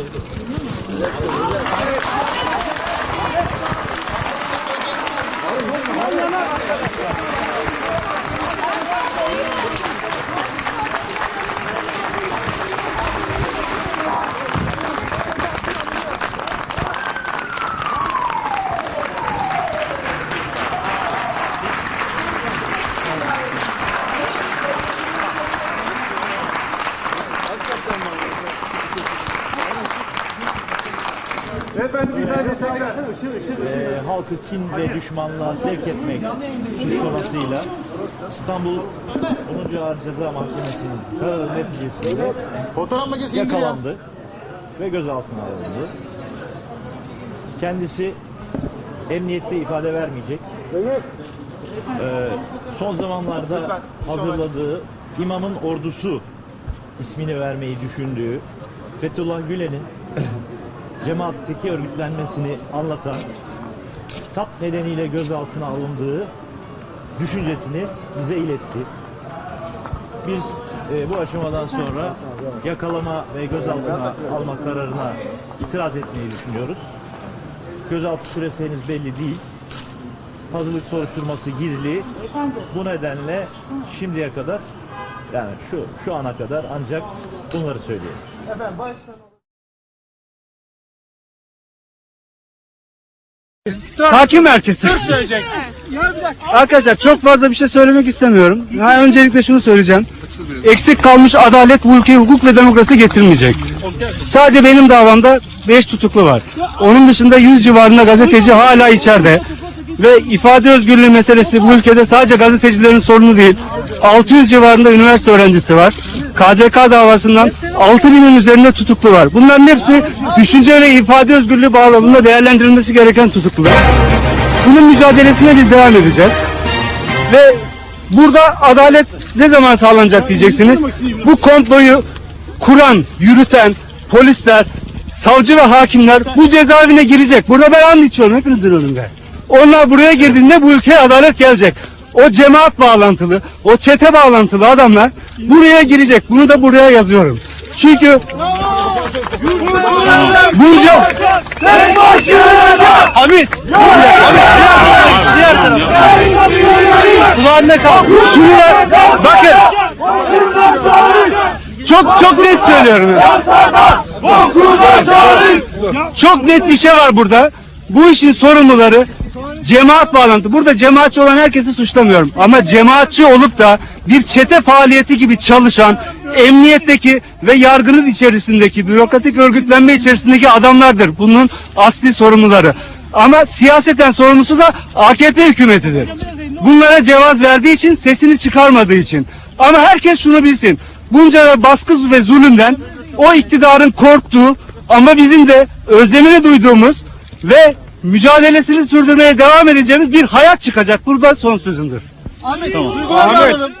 إيه Beyefendi bir saniye tekrar. e, halkı kin ve düşmanlığa sevk etmek suç konusuyla İstanbul 10. Ağır Ceza Mahkemesi'nin kararı neticesinde Fotoğraf makinesi indir ya. yakalandı ve gözaltına alındı. Kendisi emniyette ifade vermeyecek. Ee, son zamanlarda hazırladığı İmamın Ordusu ismini vermeyi düşündüğü Fethullah Gülen'in cemaatteki örgütlenmesini anlatan kitap nedeniyle gözaltına alındığı düşüncesini bize iletti. Biz e, bu aşamadan sonra yakalama ve gözaltına alma kararına itiraz etmeyi düşünüyoruz. Gözaltı süresi henüz belli değil. Hazırlık soruşturması gizli. Bu nedenle şimdiye kadar yani şu şu ana kadar ancak bunları söylüyoruz. Efendim baştan. Hakim merkezi. Arkadaşlar çok fazla bir şey söylemek istemiyorum. Ha, öncelikle şunu söyleyeceğim. Eksik kalmış adalet bu ülkeye hukuk ve demokrasi getirmeyecek. Sadece benim davamda 5 tutuklu var. Onun dışında 100 civarında gazeteci hala içeride. Ve ifade özgürlüğü meselesi bu ülkede sadece gazetecilerin sorunu değil. 600 civarında üniversite öğrencisi var. KCK davasından 6000'in üzerinde tutuklu var. Bunların hepsi düşünce ve ifade özgürlüğü bağlamında değerlendirilmesi gereken tutuklular. Bunun mücadelesine biz devam edeceğiz. Ve burada adalet ne zaman sağlanacak diyeceksiniz. Bu komployu kuran, yürüten polisler, savcı ve hakimler bu cezaevine girecek. Burada ben and içiyorum hepinizin önünde. Onlar buraya girdiğinde bu ülkeye adalet gelecek. O cemaat bağlantılı, o çete bağlantılı adamlar buraya girecek. Bunu da buraya yazıyorum. Çünkü bunca Hamit. Hamit diğer tarafa kulağında kal. Şuraya bakın. Çok çok net söylüyorum. Çok net bir şey var burada. Bu işin sorumluları cemaat bağlantı. Burada cemaatçi olan herkesi suçlamıyorum. Ama cemaatçi olup da bir çete faaliyeti gibi çalışan emniyetteki ve yargının içerisindeki bürokratik örgütlenme içerisindeki adamlardır. Bunun asli sorumluları. Ama siyaseten sorumlusu da AKP hükümetidir. Bunlara cevaz verdiği için sesini çıkarmadığı için. Ama herkes şunu bilsin. Bunca baskı ve zulümden o iktidarın korktuğu ama bizim de özlemini duyduğumuz ve mücadelesini sürdürmeye devam edeceğimiz bir hayat çıkacak. Burada son sözümdür. Ahmet, duygularını alalım.